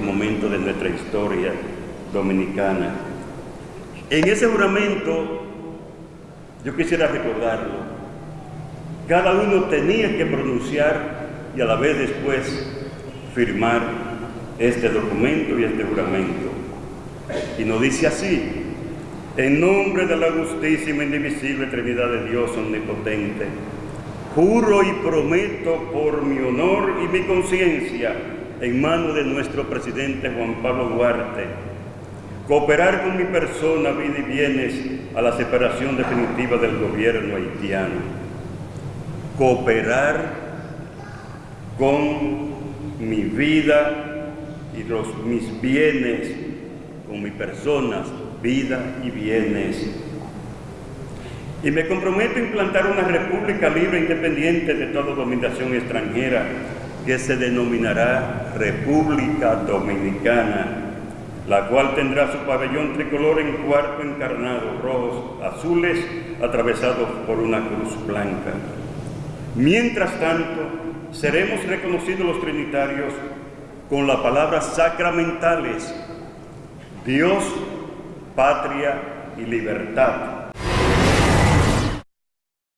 momento de nuestra historia dominicana. En ese juramento, yo quisiera recordarlo, cada uno tenía que pronunciar y a la vez después firmar este documento y este juramento. Y nos dice así, en nombre de la justísima indivisible Trinidad de Dios omnipotente, juro y prometo por mi honor y mi conciencia en manos de nuestro presidente Juan Pablo Duarte, cooperar con mi persona, vida y bienes a la separación definitiva del gobierno haitiano, cooperar con mi vida y los, mis bienes, con mi persona, vida y bienes. Y me comprometo a implantar una república libre e independiente de toda dominación extranjera que se denominará República Dominicana, la cual tendrá su pabellón tricolor en cuarto encarnado, rojos, azules, atravesados por una cruz blanca. Mientras tanto, seremos reconocidos los trinitarios con las palabras sacramentales, Dios, patria y libertad